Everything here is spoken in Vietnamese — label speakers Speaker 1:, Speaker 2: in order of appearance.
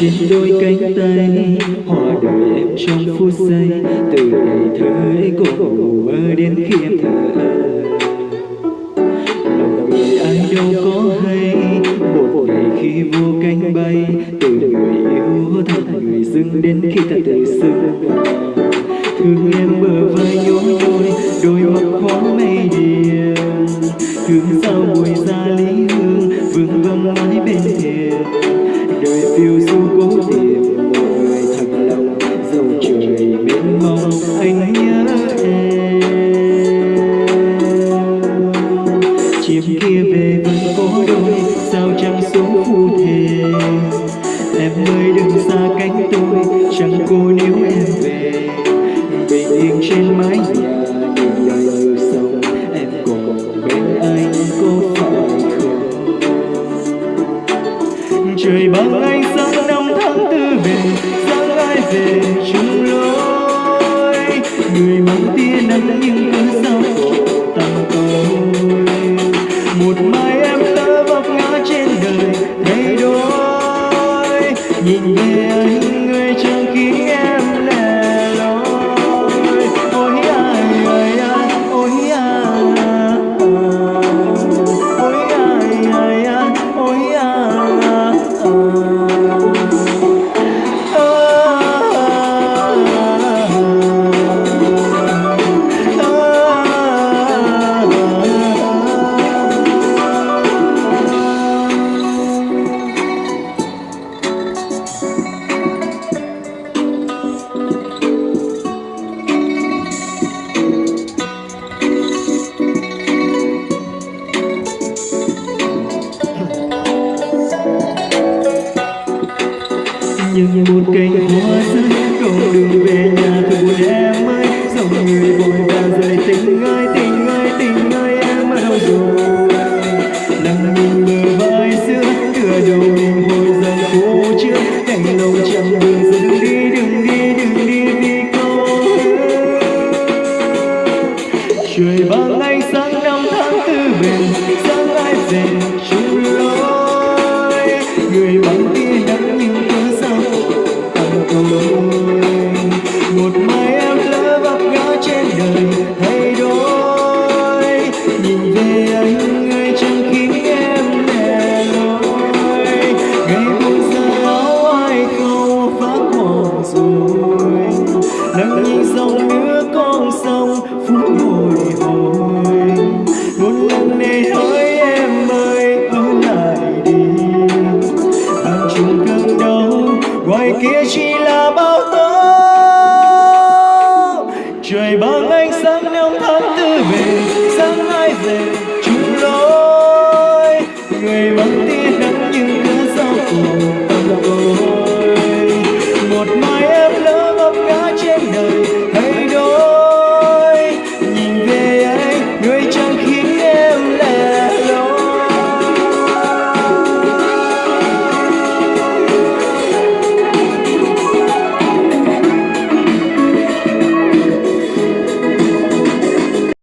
Speaker 1: trên đôi cánh tay, hoa đời em trong phút giây, từ ngày thơ ấy cô ngủ mơ đến khi em thở. Lòng người ai đâu có hay, một ngày khi vô cánh bay, từ người yêu thành người dưng đến khi ta tự xưng. Thương em bờ vai nhói nhói, đôi mắt khó mây điềm thương sao mùi xa lý hương, vương vâng mãi bên thềm. Đời phiêu du vẫn có đôi sao chẳng xuống phù thề? Em ơi đừng xa cánh tôi, chẳng cô nếu em về. Bình yên trên mái nhà, nhìn lời yêu sông em còn bên anh có phải không? Trời bằng anh sang năm tháng tư về, sáng ai về chung lối. Người mang tia nắng nhưng cứ sao một mai một cành hoa rơi con đường về nhà thật buồn em ơi dòng người vội vàng rời tình ơi tình ơi tình ơi, em ở đâu rồi. Nắng nhìn bờ vai xưa đưa đầu mình hồi dần phố trước. Cánh lòng chẳng đường dừng đi đừng đi đừng đi vì câu trời ban ánh sáng năm tháng tư bền sáng ai về? nắng nhìn dòng nước con sông phút bồi hồi. Một lần này hỡi em ơi ở lại đi. Hàng chung cơn đau, ngoài kia chỉ là bao tố. Trời bằng ánh sáng there